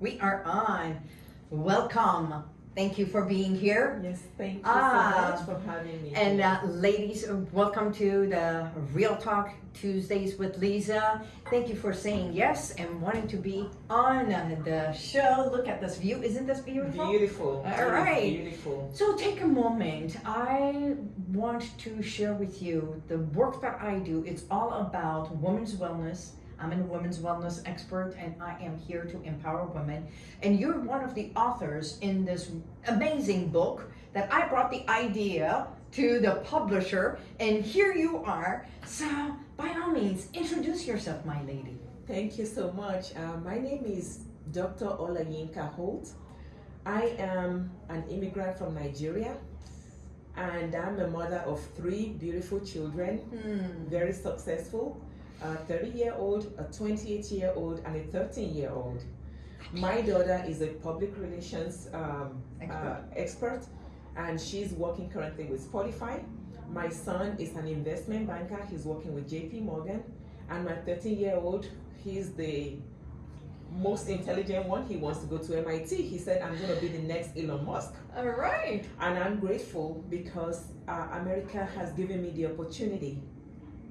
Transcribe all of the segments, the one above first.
We are on. Welcome. Thank you for being here. Yes, thank you Ah, so much for having me. And uh, ladies, uh, welcome to the Real Talk Tuesdays with Lisa. Thank you for saying yes and wanting to be on the show. Look at this view. Isn't this beautiful? beautiful. All right. Beautiful. So take a moment. I want to share with you the work that I do. It's all about women's wellness. I'm a women's wellness expert and I am here to empower women. And you're one of the authors in this amazing book that I brought the idea to the publisher and here you are. So by all means, introduce yourself, my lady. Thank you so much. Uh, my name is Dr. Olayinka Holt. I am an immigrant from Nigeria and I'm a mother of three beautiful children, Hmm. very successful. A 30 year old, a 28 year old, and a 13 year old. My daughter is a public relations um, Expert. uh, expert and she's working currently with Spotify. My son is an investment banker, he's working with JP Morgan. And my 13 year old, he's the most intelligent one. He wants to go to MIT. He said, I'm going to be the next Elon Musk. All right. And I'm grateful because uh, America has given me the opportunity.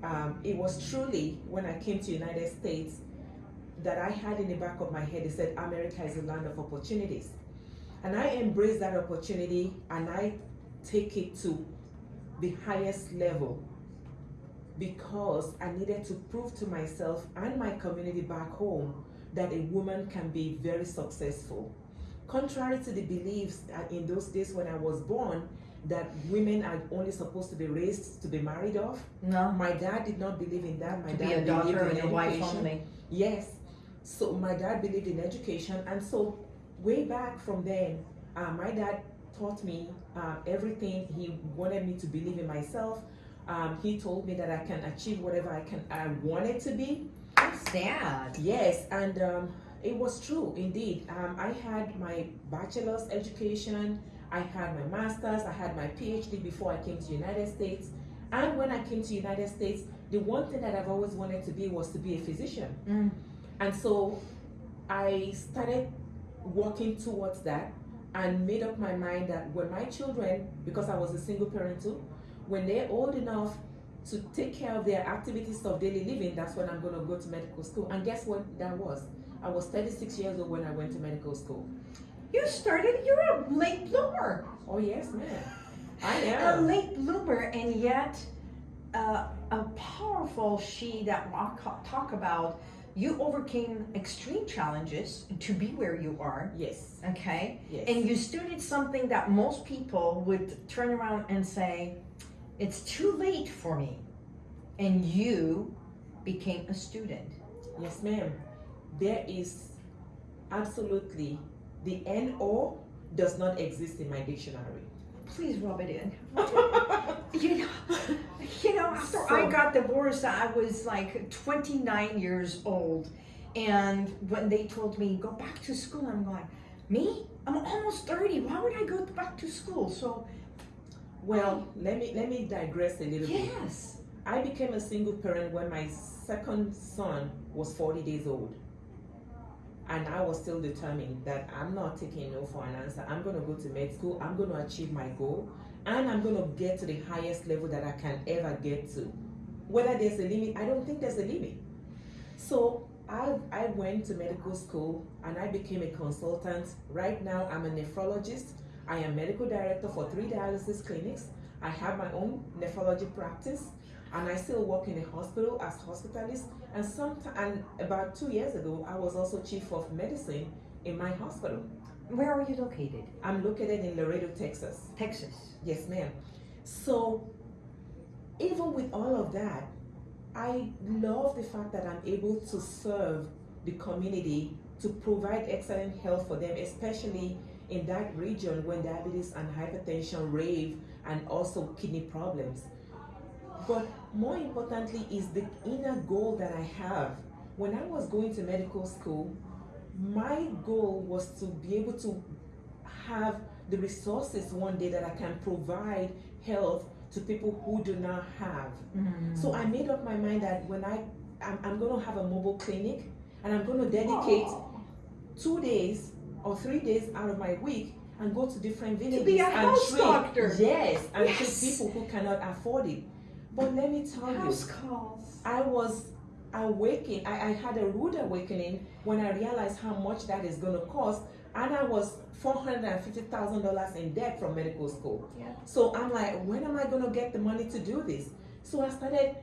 Um, it was truly when I came to United States that I had in the back of my head, it said America is a land of opportunities. And I embrace that opportunity and I take it to the highest level because I needed to prove to myself and my community back home that a woman can be very successful. Contrary to the beliefs that in those days when I was born, that women are only supposed to be raised to be married off. No. My dad did not believe in that. My To dad be a daughter and a wife only. Yes. So my dad believed in education, and so way back from then, uh, my dad taught me uh, everything. He wanted me to believe in myself. Um, he told me that I can achieve whatever I can I wanted to be. That's sad. Yes, and um, it was true indeed. Um, I had my bachelor's education, I had my master's, I had my PhD before I came to the United States. And when I came to United States, the one thing that I've always wanted to be was to be a physician. Mm. And so I started working towards that and made up my mind that when my children, because I was a single parent too, when they're old enough to take care of their activities of daily living, that's when I'm going to go to medical school. And guess what that was? I was 36 years old when I went to medical school. You started, you're a late bloomer. Oh, yes, ma'am. I am. A late bloomer, and yet uh, a powerful she that I'll talk about. You overcame extreme challenges to be where you are, Yes, okay? yes. And you studied something that most people would turn around and say, it's too late for me. And you became a student. Yes, ma'am. There is absolutely the NO does not exist in my dictionary. Please rub it in. You know, you know, after I So- got divorced, I was like 29 years old. And when they told me, go back to school, I'm like, me? I'm almost 30. Why would I go back to school? So, Well, let me let me digress a little bit. yes. I became a single parent when my second son was 40 days old. And I was still determined that I'm not taking no for an answer. I'm going to go to med school. I'm going to achieve my goal. And I'm going to get to the highest level that I can ever get to. Whether there's a limit, I don't think there's a limit. So I, I went to medical school and I became a consultant. Right now, I'm a nephrologist. I am medical director for three dialysis clinics. I have my own nephrology practice and I still work in a hospital as hospitalist. And some and about two years ago, I was also chief of medicine in my hospital. Where are you located? I'm located in Laredo, Texas. Texas. Yes, ma'am. So even with all of that, I love the fact that I'm able to serve the community to provide excellent health for them, especially in that region when diabetes and hypertension rave and also kidney problems. But more importantly is the inner goal that I have. When I was going to medical school, my goal was to be able to have the resources one day that I can provide health to people who do not have. Mm. So I made up my mind that when I I'm, I'm going to have a mobile clinic and I'm going to dedicate Aw. two days or three days out of my week and go to different villages be a and house treat doctor. yes and Yes. treat people who cannot afford it. But let me tell you, House calls. I was awakened. I, I had a rude awakening when I realized how much that is going to cost, and I was four hundred and fifty thousand dollars in debt from medical school. Yeah. So I'm like, when am I going to get the money to do this? So I started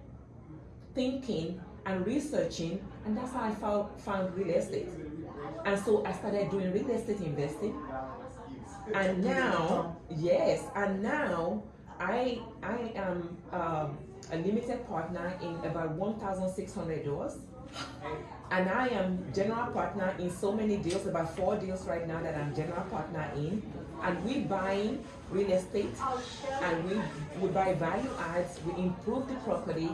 thinking and researching, and that's how I found found real estate. And so I started doing real estate investing. And now, yes, and now I I am um, a limited partner in about one thousand six hundred doors, and I am general partner in so many deals, about four deals right now that I'm general partner in, and we buying real estate, and we we buy value adds, we improve the property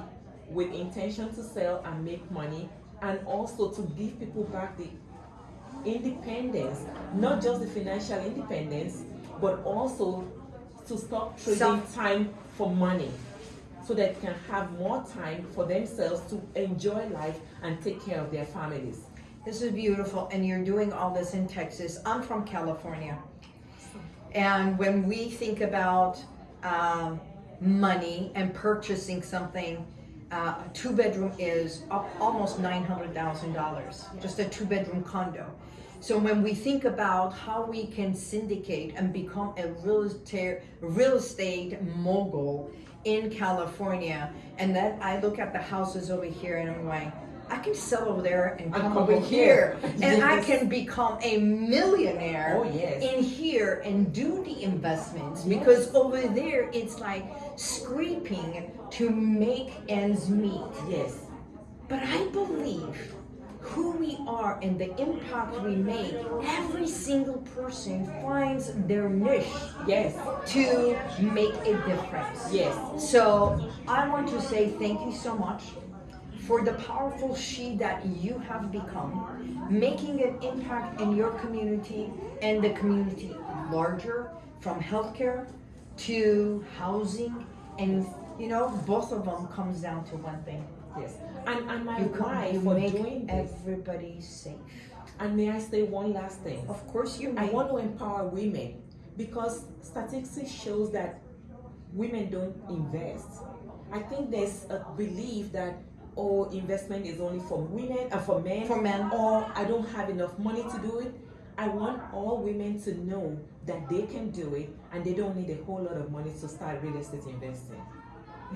with intention to sell and make money, and also to give people back the independence, not just the financial independence, but also to stop trading Self- time for money so that they can have more time for themselves to enjoy life and take care of their families. This is beautiful, and you're doing all this in Texas. I'm from California. And when we think about um, money and purchasing something, uh, a two bedroom is almost $900,000, just a two bedroom condo. So when we think about how we can syndicate and become a real estate, real estate mogul in California, and then I look at the houses over here and I'm like, I can sell over there and come over over here, here. and I can become a millionaire Oh, yes. in here and do the investments Yes. because over there it's like scraping to make ends meet. Yes, But I believe who we are and the impact we make, every single person finds their niche yes, to make a difference. yes. So I want to say thank you so much for the powerful she that you have become, making an impact in your community and the community larger, from healthcare to housing, and you know both of them comes down to one thing: Yes, and and my you come, why for doing this. everybody safe. And may I say one last thing? Of course, you may. I want to empower women because statistics shows that women don't invest. I think there's a belief that oh investment is only for women and for men For men. or I don't have enough money to do it. I want all women to know that they can do it and they don't need a whole lot of money to start real estate investing.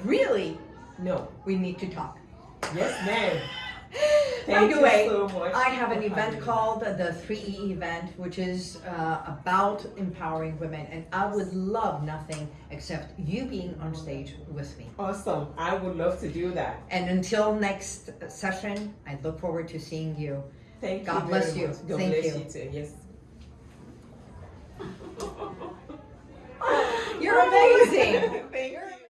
Really, No. we need to talk. Yes, ma'am. By Thank the you way, so I have an event called the 3E event, which is uh, about empowering women, and I would love nothing except you being on stage with me. Awesome. I would love to do that. And until next session, I look forward to seeing you. Thank God you. bless you. God Thank bless you. you too. Yes. You're amazing.